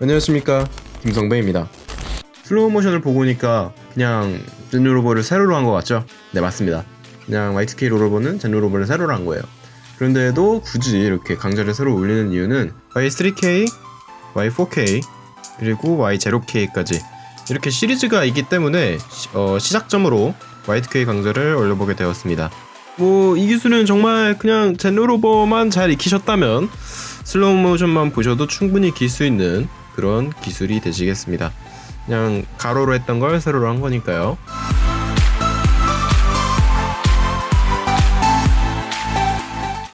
안녕하십니까. 김성배입니다. 슬로우 모션을 보고 오니까 그냥 젠루 로버를 세로로 한 것 같죠? 네 맞습니다. 그냥 Y2K 롤러버는 젠루 로버를 세로로 한 거예요. 그런데도 굳이 이렇게 강좌를 새로 올리는 이유는 Y3K, Y4K 그리고 Y0K까지 이렇게 시리즈가 있기 때문에 시, 어, 시작점으로 Y2K 강좌를 올려보게 되었습니다. 뭐 이 기술은 정말 그냥 젠루 로버만 잘 익히셨다면 슬로우 모션만 보셔도 충분히 길 수 있는 그런 기술이 되시겠습니다. 그냥 가로로 했던 걸 세로로 한 거니까요.